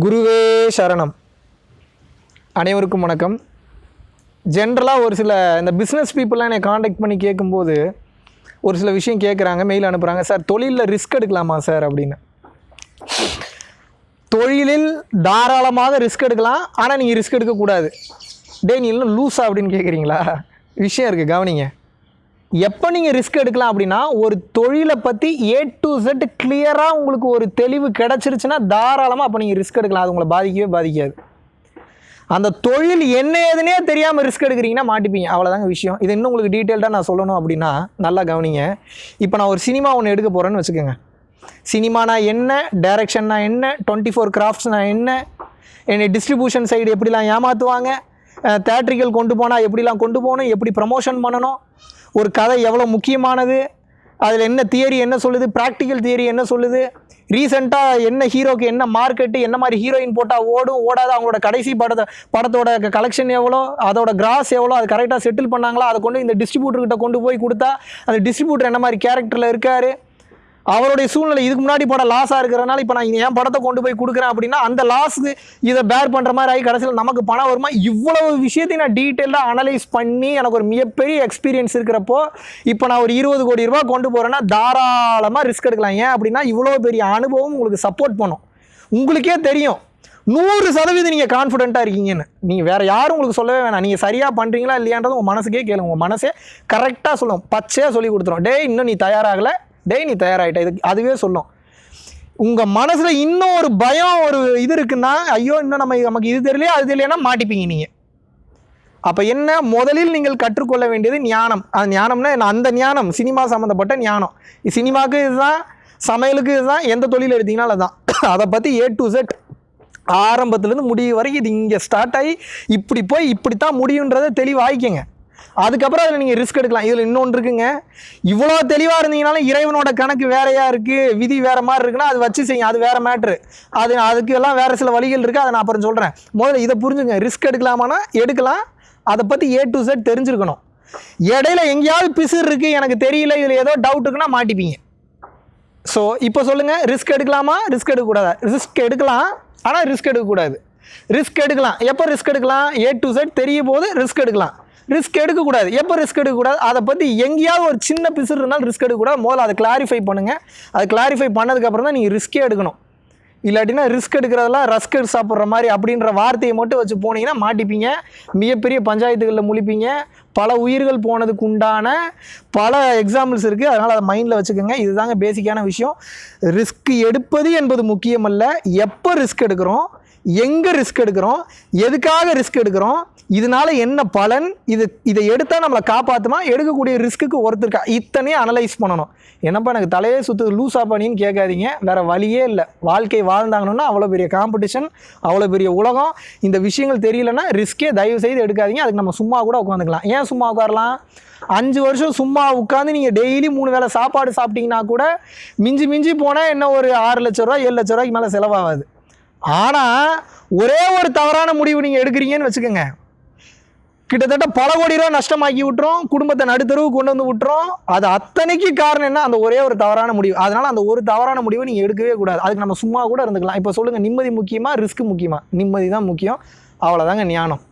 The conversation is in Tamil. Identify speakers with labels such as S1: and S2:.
S1: குருவே சரணம். அனைவருக்கும் வணக்கம். ஜென்ரலாக ஒரு சில இந்த பிஸ்னஸ் பீப்புளெலாம் என்னை காண்டாக்ட் பண்ணி கேட்கும்போது ஒரு சில விஷயம் கேட்குறாங்க மெயில் அனுப்புகிறாங்க சார் தொழிலில் ரிஸ்க் எடுக்கலாமா சார்? அப்படின்னு. தொழிலில் தாராளமாக ரிஸ்க் எடுக்கலாம். ஆனால் நீங்கள் ரிஸ்க் எடுக்கக்கூடாது. டே நீ இன்னும் லூஸா அப்படின்னு கேட்குறீங்களா விஷயம் இருக்குது கவனிங்க. எப்போ நீங்கள் ரிஸ்க் எடுக்கலாம் அப்படின்னா ஒரு தொழிலை பற்றி ஏ டு செட் கிளியராக உங்களுக்கு ஒரு தெளிவு கிடச்சிருச்சுன்னா தாராளமாக அப்போ நீங்கள் ரிஸ்க் எடுக்கலாம். அது உங்களை பாதிக்கவே பாதிக்காது. அந்த தொழில் என்ன ஏதுனே தெரியாமல் ரிஸ்க் எடுக்கிறீங்கன்னா மாட்டிப்பீங்க. அவ்வளோதாங்க விஷயம். இது இன்னும் உங்களுக்கு டீட்டெயில்டாக நான் சொல்லணும் அப்படின்னா நல்லா கவனிங்க. இப்போ நான் ஒரு சினிமா ஒன்று எடுக்க போகிறேன்னு வச்சுக்கோங்க. சினிமானா என்ன? டைரக்ஷன்னா என்ன? டுவெண்ட்டி ஃபோர் கிராஃப்ட்ஸ்னா என்ன? என்னை டிஸ்ட்ரிபியூஷன் சைடு எப்படிலாம் ஏமாற்றுவாங்க தேட்ரிக்கல் கொண்டு போனால் எப்படிலாம் கொண்டு போகணும் எப்படி ப்ரமோஷன் பண்ணணும் ஒரு கதை எவ்வளோ முக்கியமானது அதில் என்ன தியரி என்ன சொல்லுது ப்ராக்டிக்கல் தியரி என்ன சொல்லுது ரீசெண்டாக என்ன ஹீரோக்கு என்ன மார்க்கெட்டு என்ன மாதிரி ஹீரோயின் போட்டால் ஓடும் ஓடாது அவங்களோட கடைசி படத்தை படத்தோட கலெக்ஷன் எவ்வளோ அதோட கிராஸ் எவ்வளோ அது கரெக்டாக செட்டில் பண்ணாங்களா அதை கொண்டு இந்த டிஸ்ட்ரிபியூட்டர்கிட்ட கொண்டு போய் கொடுத்தா அந்த டிஸ்ட்ரிபியூட்டர் என்ன மாதிரி கேரக்டரில் இருக்கார் அவருடைய சூழ்நிலை இதுக்கு முன்னாடி படம் லாஸாக இருக்கிறனால இப்போ நான் என் படத்தை கொண்டு போய் கொடுக்குறேன் அப்படின்னா அந்த லாஸுக்கு இதை பேர் பண்ணுற மாதிரி ஆகி கடைசியில் நமக்கு பணம் வருமா? இவ்வளவு விஷயத்தையும் நான் டீட்டெயிலாக அனலைஸ் பண்ணி எனக்கு ஒரு மிகப்பெரிய எக்ஸ்பீரியன்ஸ் இருக்கிறப்போ இப்போ நான் ஒரு இருபது கோடி ரூபா கொண்டு போகிறேன்னா தாராளமாக ரிஸ்க் எடுக்கலாம். ஏன் அப்படின்னா இவ்வளோ பெரிய அனுபவம் உங்களுக்கு சப்போர்ட் பண்ணும். உங்களுக்கே தெரியும். நூறு சதவீதம் நீங்கள் கான்ஃபிடென்ட்டாக இருக்கீங்கன்னு. நீங்கள் வேறு யாரும் உங்களுக்கு சொல்லவே வேணாம். நீங்கள் சரியாக பண்ணுறீங்களா இல்லையான்றது உங்கள் மனசுக்கே கேளுங்க. உங்கள் மனசே கரெக்டாக சொல்லும். பச்சையாக சொல்லி கொடுத்துரும். டேய் இன்னும் நீ தயாராகலை. டேய் நீ தயாராகிட்ட இது அதுவே சொல்லும் உங்கள் மனசில் இன்னும் ஒரு பயம் ஒரு இது இருக்குன்னா ஐயோ இன்னும் நம்ம நமக்கு இது தெரியலையா அது தெரியலையா மாட்டிப்பீங்க நீங்கள் அப்போ என்ன? முதலில் நீங்கள் கற்றுக்கொள்ள வேண்டியது ஞானம். அது ஞானம்னா என்ன? அந்த ஞானம் சினிமா சம்மந்தப்பட்ட ஞானம். சினிமாவுக்கு இதுதான் சமையலுக்கு இதுதான் எந்த தொழில் எடுத்தீங்கனாலும் அதுதான் அதை பற்றி ஏ டு செட் ஆரம்பத்துலேருந்து முடிவு வரைக்கும் இது இங்கே ஸ்டார்ட் ஆகி இப்படி போய் இப்படி தான் முடியுன்றதை தெளிவாகிக்கங்க அதுக்கப்புறம் அதில் நீங்கள் ரிஸ்க் எடுக்கலாம். இதில் இன்னொன்று இருக்குங்க. இவ்வளோ தெளிவாக இருந்தீங்கனாலும் இறைவனோட கணக்கு வேறையாக இருக்குது விதி வேறு மாதிரி இருக்குன்னா அது வச்சு செய்யுங்க. அது வேறு மேட்ரு அது அதுக்கு எல்லாம் வேறு சில வழிகள் இருக்குது அதை நான் அப்புறம் சொல்கிறேன் முதல்ல இதை புரிஞ்சுங்க. ரிஸ்க் எடுக்கலாமானா? எடுக்கலாம். அதை பற்றி ஏ டு செட் தெரிஞ்சிருக்கணும். இடையில எங்கேயாவது பிசுறு இருக்குது எனக்கு தெரியல. இதில் ஏதோ டவுட் இருக்குன்னா மாட்டிப்பீங்க. ஸோ இப்போ சொல்லுங்கள் ரிஸ்க் எடுக்கலாமா? ரிஸ்க் எடுக்கக்கூடாதா? ரிஸ்க் எடுக்கலாம். ஆனால் ரிஸ்க் எடுக்கக்கூடாது. ரிஸ்க் எடுக்கலாம். எப்போ ரிஸ்க் எடுக்கலாம்? ஏ டு செட் தெரிய போது ரிஸ்க் எடுக்கலாம். ரிஸ்க் எடுக்கக்கூடாது. எப்போ ரிஸ்க் எடுக்கக்கூடாது? அதை பற்றி எங்கேயாவது ஒரு சின்ன பிசுறு இருந்தாலும் ரிஸ்க் எடுக்கக்கூடாது. முதல்ல அதை கிளாரிஃபை பண்ணுங்கள் அதை கிளாரிஃபை பண்ணதுக்கப்புறம் தான் நீங்கள் ரிஸ்க்கே எடுக்கணும். இல்லாட்டினா ரிஸ்க் எடுக்கிறதெல்லாம் ரஸ்க் எடுத்து சாப்பிட்ற மாதிரி அப்படின்ற வார்த்தையை மட்டும் வச்சு போனீங்கன்னா மாட்டிப்பீங்க. மிகப்பெரிய பஞ்சாயத்துகளில் முழிப்பீங்க. பல உயிர்கள் போனதுக்கு உண்டான பல எக்ஸாம்பிள்ஸ் இருக்குது அதனால் அதை மைண்டில் வச்சுக்கோங்க. இதுதாங்க பேசிக்கான விஷயம். ரிஸ்க் எடுப்பது என்பது முக்கியமல்ல. எப்போ ரிஸ்க் எடுக்கிறோம்? எங்கே ரிஸ்க் எடுக்கிறோம்? எதுக்காக ரிஸ்க் எடுக்கிறோம்? இதனால என்ன பலன்? இது இதை எடுத்தால் நம்மளை காப்பாற்றுமா எடுக்கக்கூடிய ரிஸ்க்குக்கு ஒருத்தருக்கா? இத்தனையும் அனலைஸ் பண்ணணும். என்னப்பா எனக்கு தலையே சுற்று லூஸாக பண்ணின்னு கேட்காதீங்க. வேறு வழியே இல்லை. வாழ்க்கை வாழ்ந்தாங்கன்னா அவ்வளோ பெரிய காம்படிஷன் அவ்வளோ பெரிய உலகம். இந்த விஷயங்கள் தெரியலன்னா ரிஸ்க்கே தயவு செய்து எடுக்காதீங்க. அதுக்கு நம்ம சும்மா கூட உட்காந்துக்கலாம். ஏன் சும்மா உட்காரலாம்? அஞ்சு வருஷம் சும்மா உட்காந்து நீங்கள் டெய்லி மூணு வேளை சாப்பாடு சாப்பிட்டீங்கன்னா கூட மிஞ்சி மிஞ்சி போனால் என்ன ஒரு ஆறு லட்ச ரூபா ஏழு லட்ச ரூபாய்க்கு மேலே செலவாகாது. ஆனால் ஒரே ஒரு தவறான முடிவு நீங்கள் எடுக்கிறீங்கன்னு வச்சுக்கோங்க. கிட்டத்தட்ட பல கோடி ரூபா நஷ்டமாக்கி விட்டுறோம். குடும்பத்தை நடுத்தருவு கொண்டு வந்து விட்டுறோம். அது அத்தனைக்கு காரணம் என்ன? அந்த ஒரே ஒரு தவறான முடிவு. அதனால அந்த ஒரு தவறான முடிவை நீங்கள் எடுக்கவே கூடாது. அதுக்கு நம்ம சும்மா கூட இருந்துக்கலாம். இப்போ சொல்லுங்கள் நிம்மதி முக்கியமாக ரிஸ்க் முக்கியமாக நிம்மதி தான் முக்கியம். அவ்வளோதாங்க ஞானம்.